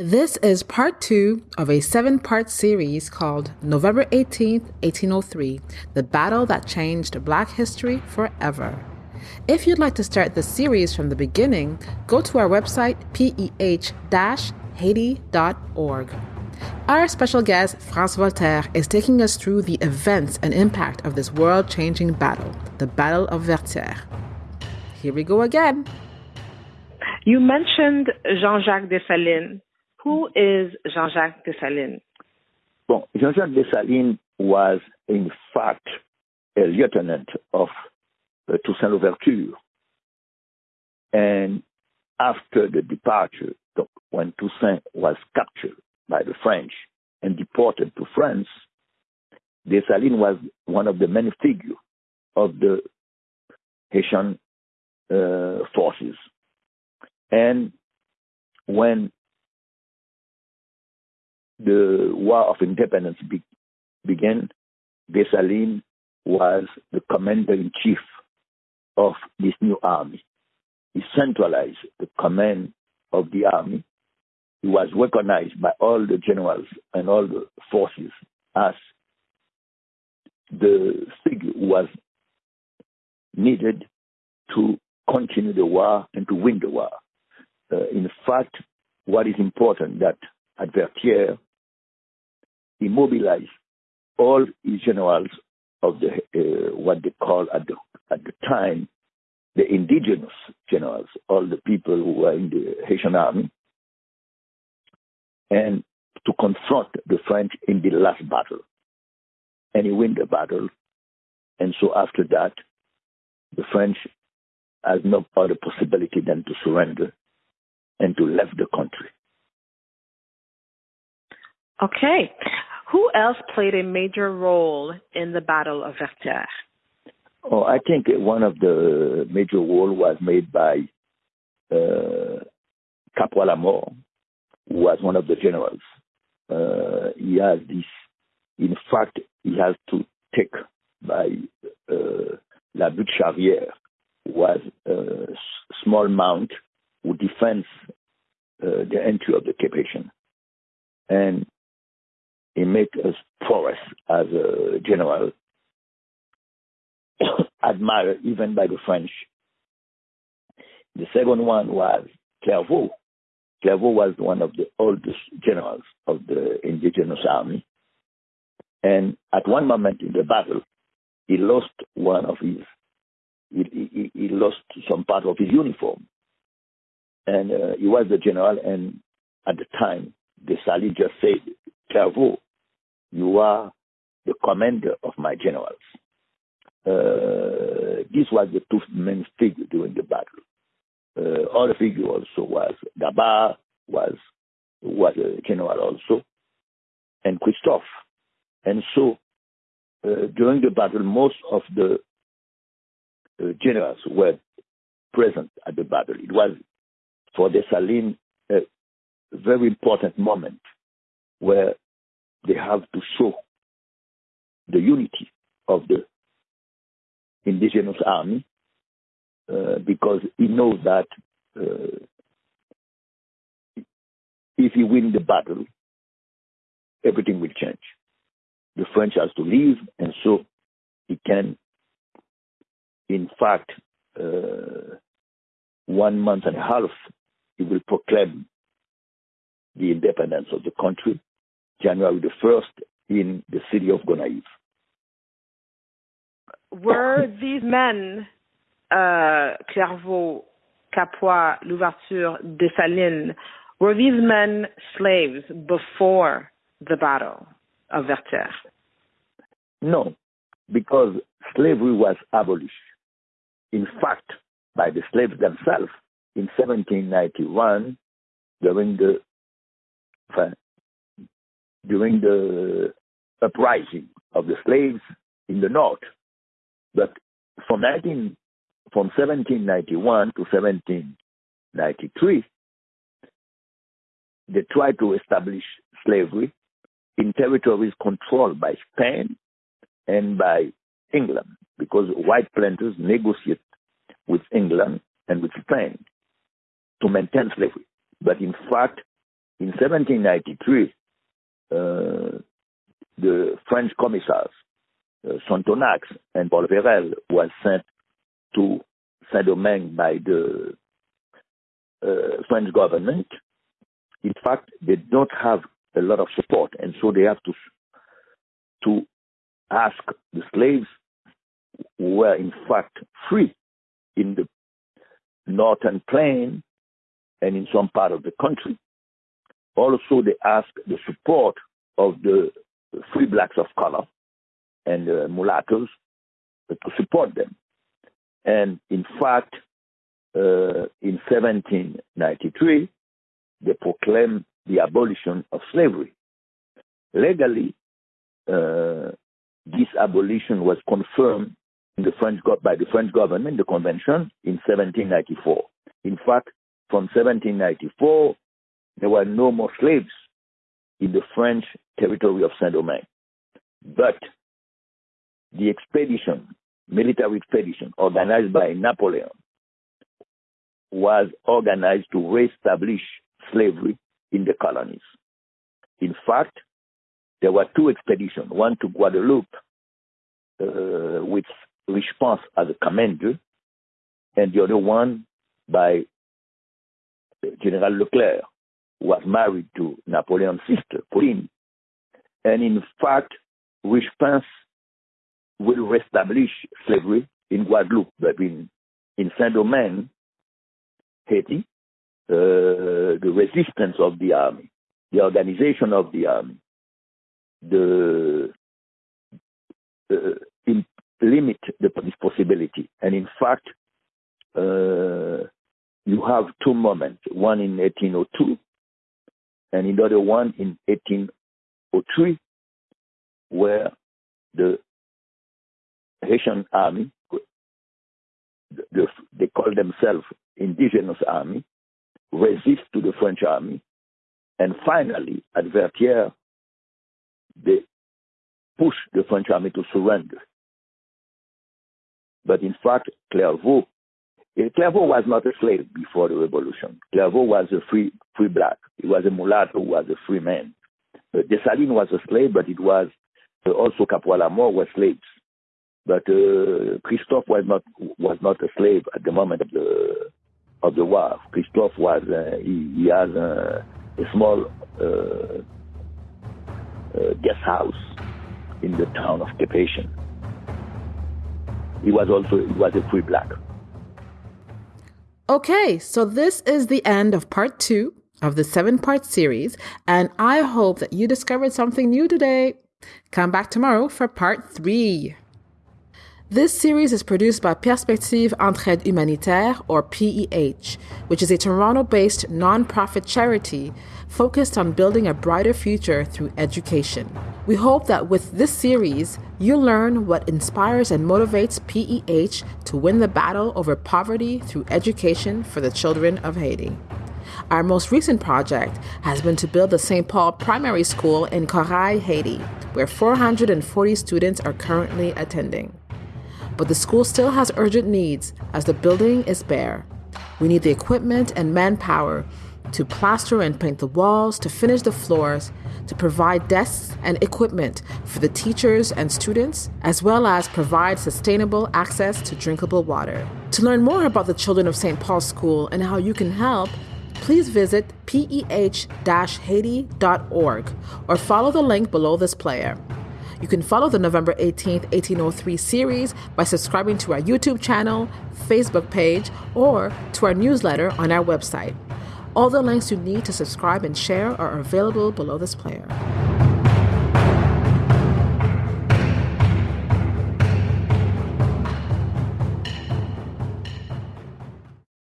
This is part two of a seven part series called November 18th, 1803 The Battle That Changed Black History Forever. If you'd like to start the series from the beginning, go to our website peh haiti.org. Our special guest, France Voltaire, is taking us through the events and impact of this world changing battle, the Battle of Vertières. Here we go again. You mentioned Jean Jacques Dessalines. Who is Jean Jacques Dessalines? Bon, Jean Jacques Dessalines was, in fact, a lieutenant of uh, Toussaint Louverture. And after the departure, when Toussaint was captured by the French and deported to France, Dessalines was one of the many figures of the Haitian uh, forces. And when the War of Independence be- began, Dessalines was the commander in chief of this new army. He centralized the command of the army. He was recognized by all the generals and all the forces as the figure was needed to continue the war and to win the war. Uh, in fact, what is important that at Mobilized all his generals of the uh, what they call at the at the time the indigenous generals, all the people who were in the Haitian army, and to confront the French in the last battle. And he win the battle. And so after that, the French has no other possibility than to surrender and to leave the country. Okay. Who else played a major role in the Battle of Vertières? Oh, I think one of the major role was made by uh, Caporal who was one of the generals. Uh, he has this, in fact, he has to take by uh, La Butte Charrière, was a small mount who defends uh, the entry of the Cap-Haïtien. And he made us prowess as a general, admired even by the French. The second one was Clervaux. Clervaux was one of the oldest generals of the indigenous army. And at one moment in the battle, he lost one of his, he, he, he lost some part of his uniform. And uh, he was the general, and at the time, the Dessalines just said, Clervaux, you are the commander of my generals. Uh, this was the two main figures during the battle. Uh, other figure also was Gabart, was was a general also, and Christophe. And so uh, during the battle, most of the uh, generals were present at the battle. It was for Dessalines a very important moment where they have to show the unity of the indigenous army uh, because he knows that uh, if he win the battle, everything will change. The French has to leave, and so he can, in fact, uh, one month and a half, he will proclaim the independence of the country, January the 1st, in the city of Gonaïves. Were these men, uh, Clervaux, Capois, Louverture, Dessalines, were these men slaves before the battle of Vertières? No, because slavery was abolished. In fact, by the slaves themselves in 1791 during the during the uprising of the slaves in the north. But from 19, from 1791 to 1793, they tried to establish slavery in territories controlled by Spain and by England because white planters negotiate with England and with Spain to maintain slavery. But in fact, in 1793, uh, the French commissars, uh, Sonthonax and Polverel, was sent to Saint-Domingue by the uh, French government. In fact, they don't have a lot of support, and so they have to to ask the slaves who were in fact free in the northern plain and in some part of the country. Also, they ask the support of the free blacks of color and uh, mulattoes to support them. And in fact, uh, in 1793, they proclaimed the abolition of slavery. Legally, uh, this abolition was confirmed the French by the French government, the convention, in 1794. In fact, from 1794, there were no more slaves in the French territory of Saint-Domingue. But the expedition, military expedition organized by Napoleon, was organized to reestablish slavery in the colonies. In fact, there were two expeditions, one to Guadeloupe, uh, with Richepanse as a commander, and the other one by General Leclerc, was married to Napoleon's sister, Pauline. And in fact, Richepanse will reestablish slavery in Guadeloupe, but in, in Saint-Domingue, Haiti, uh, the resistance of the army, the organization of the army, the uh, in, limit the, this possibility. And in fact, uh, you have two moments, one in 1802 and another one in 1803, where the Haitian army, the, the, they call themselves indigenous army, resist to the French army, and finally, at Vertières, they push the French army to surrender. But in fact, Clervaux, Clervaux was not a slave before the revolution. Clervaux was a free, free black. He was a mulatto who was a free man. Uh, Dessalines was a slave, but it was uh, also Capois-Lamour were slaves. But uh, Christophe was not was not a slave at the moment of the of the war. Christophe was uh, he, he has a, a small uh, uh, guest house in the town of Cap-Haïtien. He was also he was a free black. Okay, so this is the end of part two of the seven part series, and I hope that you discovered something new today. Come back tomorrow for part three. This series is produced by Perspective Entraide Humanitaire, or PEH, which is a Toronto based nonprofit charity focused on building a brighter future through education. We hope that with this series, you'll learn what inspires and motivates PEH to win the battle over poverty through education for the children of Haiti. Our most recent project has been to build the St. Paul Primary School in Corail, Haiti, where 440 students are currently attending but the school still has urgent needs as the building is bare. We need the equipment and manpower to plaster and paint the walls, to finish the floors, to provide desks and equipment for the teachers and students, as well as provide sustainable access to drinkable water. To learn more about the children of St. Paul School and how you can help, please visit peh-haiti.org or follow the link below this player. You can follow the November 18th, 1803 series by subscribing to our YouTube channel, Facebook page, or to our newsletter on our website. All the links you need to subscribe and share are available below this player.